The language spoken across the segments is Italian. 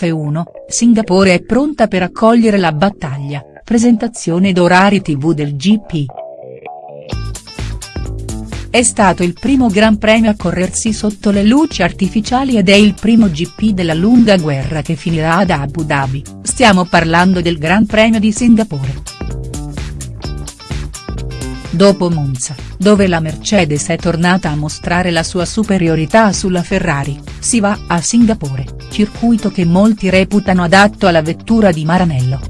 F1, Singapore è pronta per accogliere la battaglia, presentazione ed tv del GP. È stato il primo Gran Premio a corrersi sotto le luci artificiali ed è il primo GP della lunga guerra che finirà ad Abu Dhabi, stiamo parlando del Gran Premio di Singapore. Dopo Monza, dove la Mercedes è tornata a mostrare la sua superiorità sulla Ferrari, si va a Singapore, circuito che molti reputano adatto alla vettura di Maranello.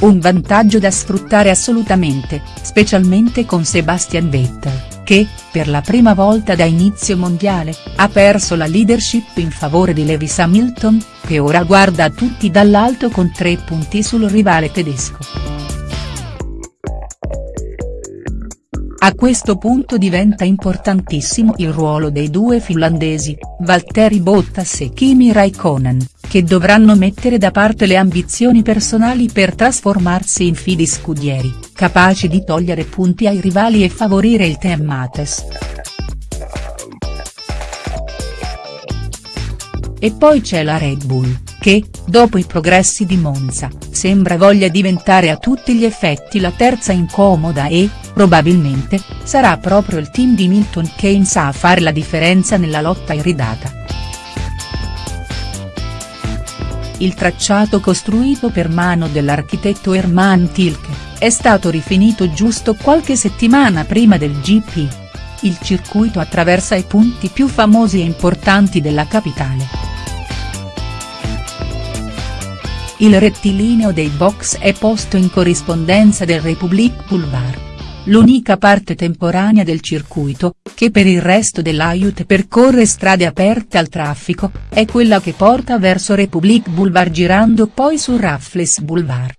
Un vantaggio da sfruttare assolutamente, specialmente con Sebastian Vettel, che, per la prima volta da inizio mondiale, ha perso la leadership in favore di Lewis Hamilton, che ora guarda tutti dall'alto con tre punti sul rivale tedesco. A questo punto diventa importantissimo il ruolo dei due finlandesi, Valtteri Bottas e Kimi Raikkonen, che dovranno mettere da parte le ambizioni personali per trasformarsi in fidi scudieri, capaci di togliere punti ai rivali e favorire il team Mates. E poi c'è la Red Bull, che, dopo i progressi di Monza, sembra voglia diventare a tutti gli effetti la terza incomoda e, probabilmente, sarà proprio il team di Milton Keynes a fare la differenza nella lotta iridata. Il tracciato costruito per mano dell'architetto Hermann Tilke, è stato rifinito giusto qualche settimana prima del GP. Il circuito attraversa i punti più famosi e importanti della capitale. Il rettilineo dei box è posto in corrispondenza del Republic Boulevard l'unica parte temporanea del circuito, che per il resto dell'Aiut percorre strade aperte al traffico, è quella che porta verso Republic Boulevard girando poi su Raffles Boulevard.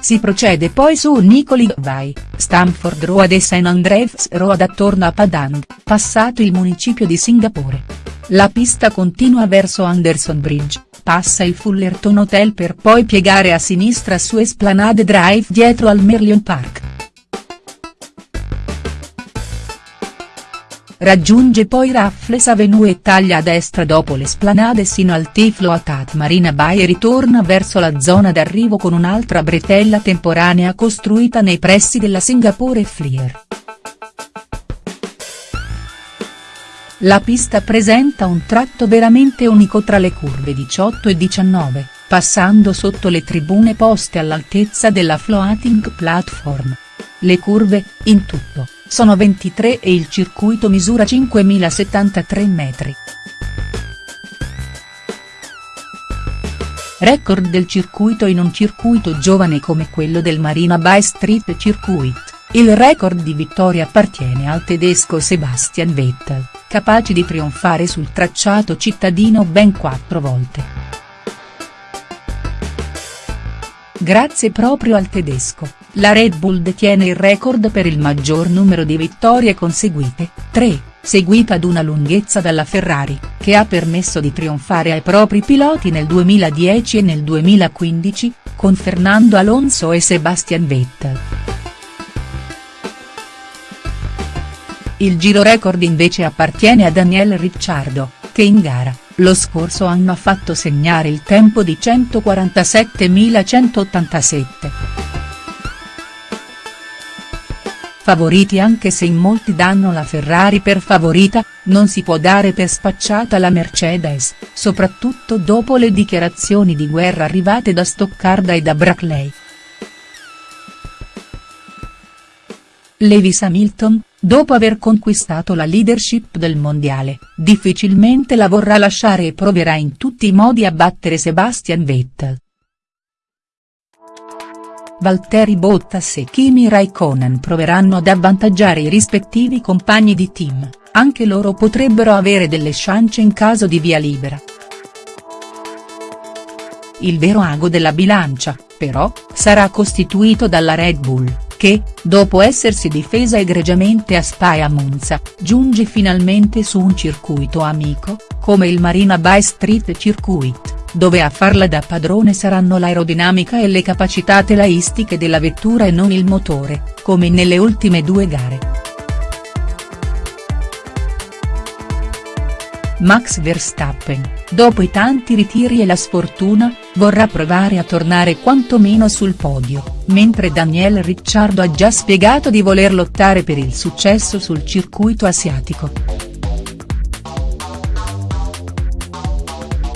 Si procede poi su Nicoli Vai, Stamford Road e St Andrews Road attorno a Padang, passato il municipio di Singapore. La pista continua verso Anderson Bridge, passa il Fullerton Hotel per poi piegare a sinistra su Esplanade Drive dietro al Merlion Park. Raggiunge poi Raffles Avenue e taglia a destra dopo l'esplanade sino al Tiflo Atat Marina Bay e ritorna verso la zona d'arrivo con un'altra bretella temporanea costruita nei pressi della Singapore Flyer. La pista presenta un tratto veramente unico tra le curve 18 e 19, passando sotto le tribune poste all'altezza della floating platform. Le curve, in tutto, sono 23 e il circuito misura 5073 metri. Record del circuito in un circuito giovane come quello del Marina Bay Street Circuit, il record di vittorie appartiene al tedesco Sebastian Vettel capaci di trionfare sul tracciato cittadino ben quattro volte. Grazie proprio al tedesco, la Red Bull detiene il record per il maggior numero di vittorie conseguite, 3, seguita ad una lunghezza dalla Ferrari, che ha permesso di trionfare ai propri piloti nel 2010 e nel 2015, con Fernando Alonso e Sebastian Vettel. Il giro record invece appartiene a Daniel Ricciardo, che in gara, lo scorso anno ha fatto segnare il tempo di 147.187. Favoriti anche se in molti danno la Ferrari per favorita, non si può dare per spacciata la Mercedes, soprattutto dopo le dichiarazioni di guerra arrivate da Stoccarda e da Brackley. Lewis Hamilton, dopo aver conquistato la leadership del mondiale, difficilmente la vorrà lasciare e proverà in tutti i modi a battere Sebastian Vettel. Valtteri Bottas e Kimi Raikkonen proveranno ad avvantaggiare i rispettivi compagni di team, anche loro potrebbero avere delle chance in caso di via libera. Il vero ago della bilancia, però, sarà costituito dalla Red Bull che, dopo essersi difesa egregiamente a Spa e a Monza, giunge finalmente su un circuito amico, come il Marina Bay Street Circuit, dove a farla da padrone saranno l'aerodinamica e le capacità telaistiche della vettura e non il motore, come nelle ultime due gare. Max Verstappen, dopo i tanti ritiri e la sfortuna, vorrà provare a tornare quantomeno sul podio, mentre Daniel Ricciardo ha già spiegato di voler lottare per il successo sul circuito asiatico.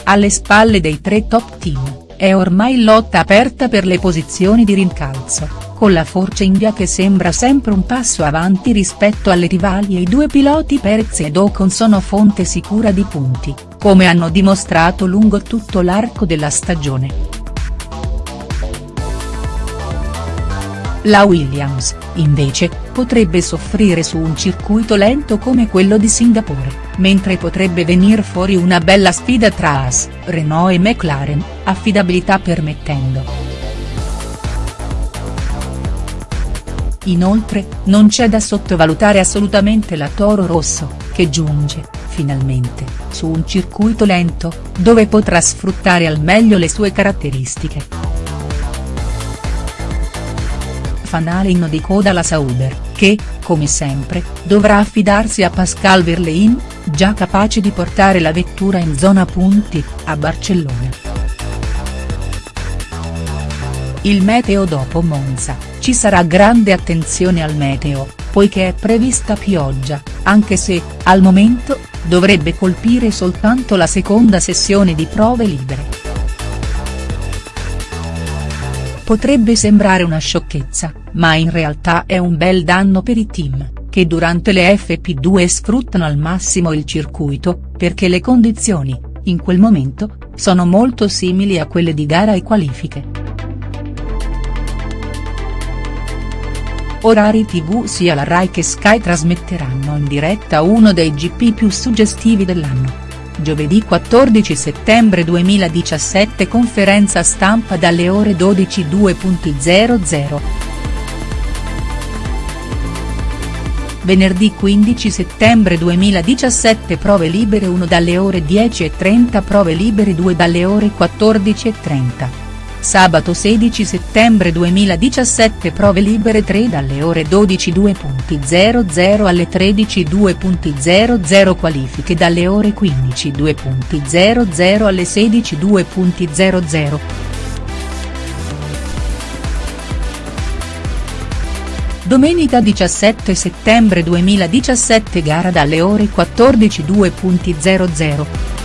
Alle spalle dei tre top team, è ormai lotta aperta per le posizioni di rincalzo con la Force India che sembra sempre un passo avanti rispetto alle rivali e i due piloti Perez ed Ocon sono fonte sicura di punti, come hanno dimostrato lungo tutto l'arco della stagione. La Williams, invece, potrebbe soffrire su un circuito lento come quello di Singapore, mentre potrebbe venir fuori una bella sfida tra Haas, Renault e McLaren, affidabilità permettendo. Inoltre, non c'è da sottovalutare assolutamente la Toro Rosso, che giunge, finalmente, su un circuito lento, dove potrà sfruttare al meglio le sue caratteristiche. Fanalino di coda la Sauber, che, come sempre, dovrà affidarsi a Pascal Verlein, già capace di portare la vettura in zona punti, a Barcellona. Il meteo dopo Monza, ci sarà grande attenzione al meteo, poiché è prevista pioggia, anche se, al momento, dovrebbe colpire soltanto la seconda sessione di prove libere. Potrebbe sembrare una sciocchezza, ma in realtà è un bel danno per i team, che durante le FP2 sfruttano al massimo il circuito, perché le condizioni, in quel momento, sono molto simili a quelle di gara e qualifiche. Orari tv sia la Rai che Sky trasmetteranno in diretta uno dei GP più suggestivi dell'anno. Giovedì 14 settembre 2017 conferenza stampa dalle ore 12.00. Venerdì 15 settembre 2017 prove libere 1 dalle ore 10.30 prove libere 2 dalle ore 14.30. Sabato 16 settembre 2017 prove libere 3 dalle ore 12.00 alle 13.00 qualifiche dalle ore 15.00 alle 16.00. Domenica 17 settembre 2017 gara dalle ore 14.00.